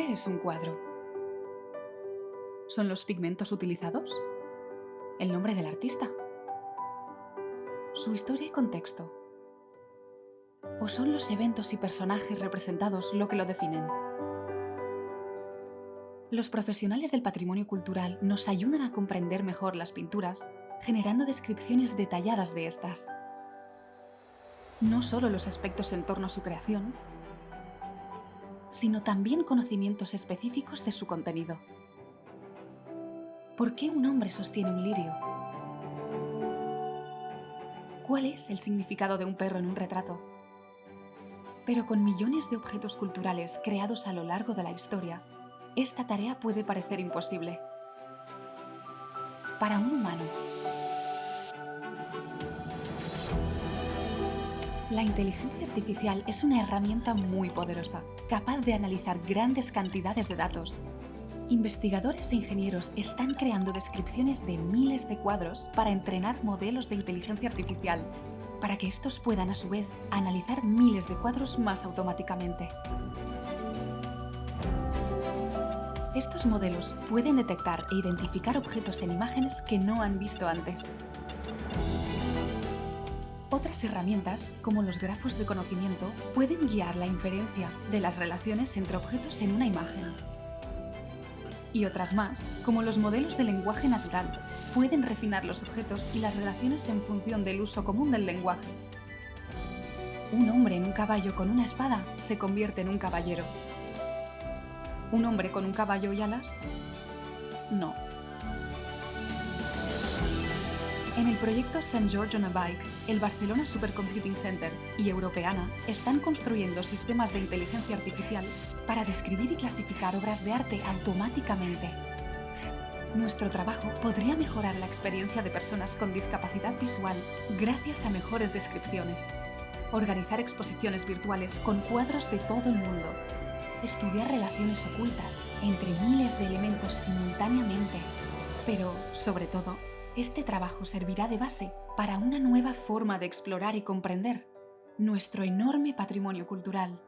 ¿Qué es un cuadro? ¿Son los pigmentos utilizados? ¿El nombre del artista? ¿Su historia y contexto? ¿O son los eventos y personajes representados lo que lo definen? Los profesionales del patrimonio cultural nos ayudan a comprender mejor las pinturas, generando descripciones detalladas de estas. No solo los aspectos en torno a su creación, sino también conocimientos específicos de su contenido. ¿Por qué un hombre sostiene un lirio? ¿Cuál es el significado de un perro en un retrato? Pero con millones de objetos culturales creados a lo largo de la historia, esta tarea puede parecer imposible. Para un humano, La inteligencia artificial es una herramienta muy poderosa, capaz de analizar grandes cantidades de datos. Investigadores e ingenieros están creando descripciones de miles de cuadros para entrenar modelos de inteligencia artificial, para que estos puedan a su vez analizar miles de cuadros más automáticamente. Estos modelos pueden detectar e identificar objetos en imágenes que no han visto antes, otras herramientas, como los grafos de conocimiento, pueden guiar la inferencia de las relaciones entre objetos en una imagen. Y otras más, como los modelos de lenguaje natural, pueden refinar los objetos y las relaciones en función del uso común del lenguaje. Un hombre en un caballo con una espada se convierte en un caballero. ¿Un hombre con un caballo y alas? No. En el proyecto St. George on a Bike, el Barcelona Supercomputing Center y Europeana están construyendo sistemas de inteligencia artificial para describir y clasificar obras de arte automáticamente. Nuestro trabajo podría mejorar la experiencia de personas con discapacidad visual gracias a mejores descripciones. Organizar exposiciones virtuales con cuadros de todo el mundo. Estudiar relaciones ocultas entre miles de elementos simultáneamente. Pero, sobre todo, este trabajo servirá de base para una nueva forma de explorar y comprender nuestro enorme patrimonio cultural